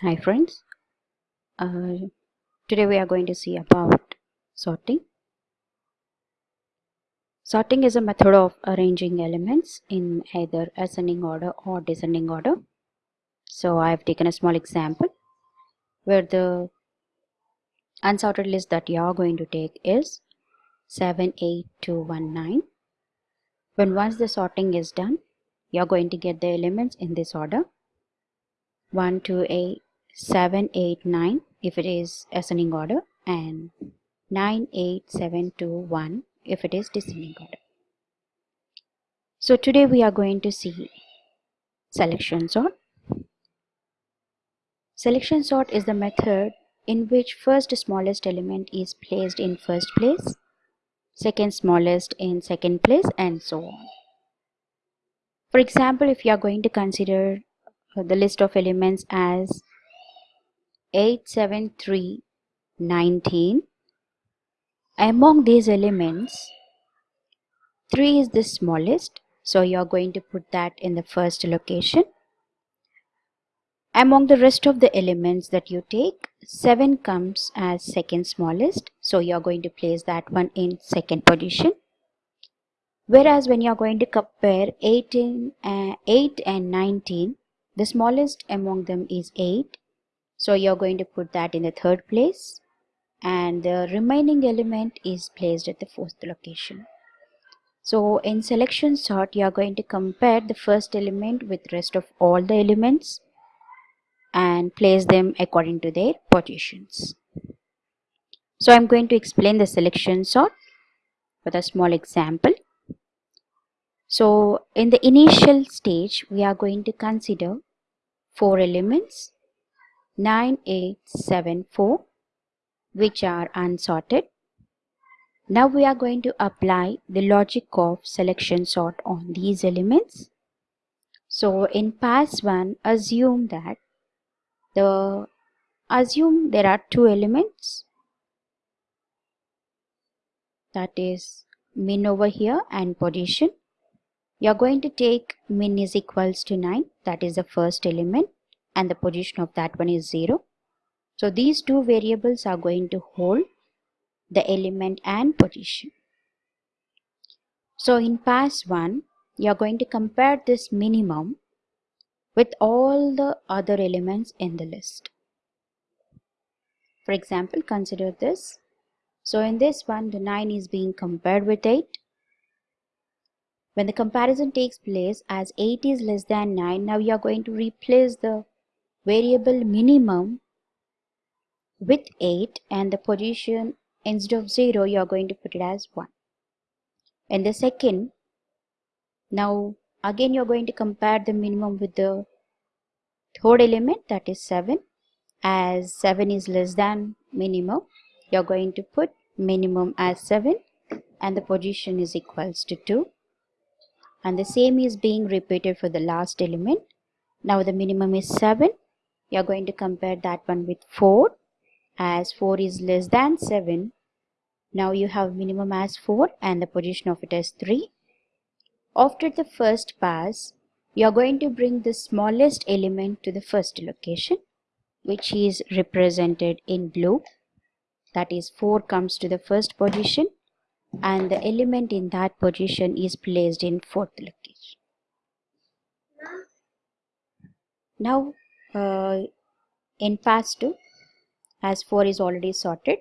Hi friends, uh, today we are going to see about sorting. Sorting is a method of arranging elements in either ascending order or descending order. So I have taken a small example where the unsorted list that you are going to take is 78219. When once the sorting is done, you are going to get the elements in this order 1, 2, 8, 7, 8, 9 if it is ascending order and 9, 8, 7, 2, 1 if it is descending order. So today we are going to see selection sort. Selection sort is the method in which first smallest element is placed in first place, second smallest in second place and so on. For example, if you are going to consider the list of elements as 8, 7, 3, 19. Among these elements, 3 is the smallest, so you are going to put that in the first location. Among the rest of the elements that you take, 7 comes as second smallest, so you are going to place that one in second position. Whereas when you are going to compare 18, uh, 8 and 19, the smallest among them is 8 so you're going to put that in the third place and the remaining element is placed at the fourth location. So in selection sort you are going to compare the first element with rest of all the elements and place them according to their positions. So I'm going to explain the selection sort with a small example. So in the initial stage we are going to consider four elements 9874 which are unsorted. Now we are going to apply the logic of selection sort on these elements. So in pass 1 assume that the assume there are two elements that is min over here and position. You are going to take min is equals to 9 that is the first element and the position of that one is 0. So these two variables are going to hold the element and position. So in pass 1, you are going to compare this minimum with all the other elements in the list. For example, consider this. So in this one, the 9 is being compared with 8. When the comparison takes place as 8 is less than 9, now you are going to replace the variable minimum with 8 and the position instead of 0 you are going to put it as 1 and the second now again you are going to compare the minimum with the third element that is 7 as 7 is less than minimum you are going to put minimum as 7 and the position is equals to 2 and the same is being repeated for the last element. Now the minimum is 7 you are going to compare that one with 4 as 4 is less than 7 now you have minimum as 4 and the position of it as 3 after the first pass you are going to bring the smallest element to the first location which is represented in blue. That is 4 comes to the first position and the element in that position is placed in fourth location. Now uh, in pass 2 as 4 is already sorted.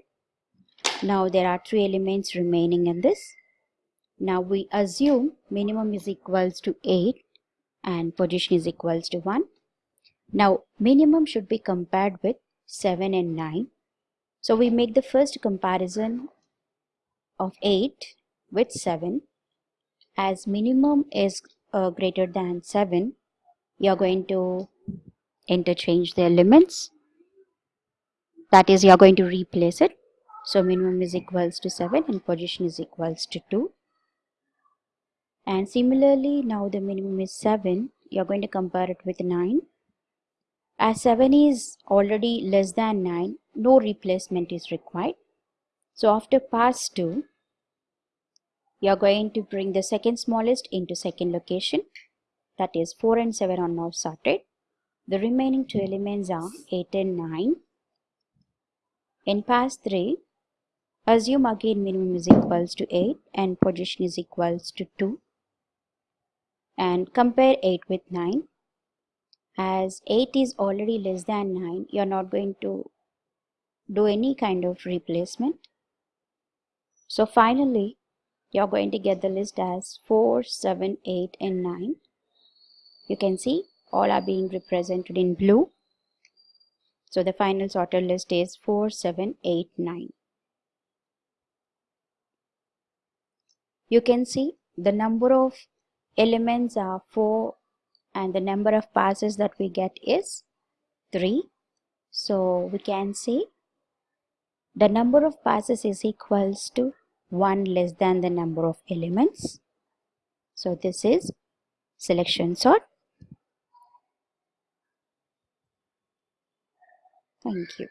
Now there are three elements remaining in this. Now we assume minimum is equals to 8 and position is equals to 1 now minimum should be compared with 7 and 9 so we make the first comparison of 8 with 7 as minimum is uh, greater than 7 you are going to interchange the elements that is you are going to replace it. So minimum is equals to 7 and position is equals to 2 and similarly now the minimum is 7 you are going to compare it with 9 as 7 is already less than 9 no replacement is required. So after pass 2 you are going to bring the second smallest into second location. That is 4 and 7 are now sorted The remaining two elements are 8 and 9. In pass 3, assume again minimum is equals to 8 and position is equals to 2. And compare 8 with 9. As 8 is already less than 9, you are not going to do any kind of replacement. So finally, you're going to get the list as 4, 7, 8 and 9. You can see all are being represented in blue. So the final sorted list is 4, 7, 8, 9. You can see the number of elements are 4 and the number of passes that we get is 3. So we can say the number of passes is equals to 1 less than the number of elements. So this is selection sort. Thank you.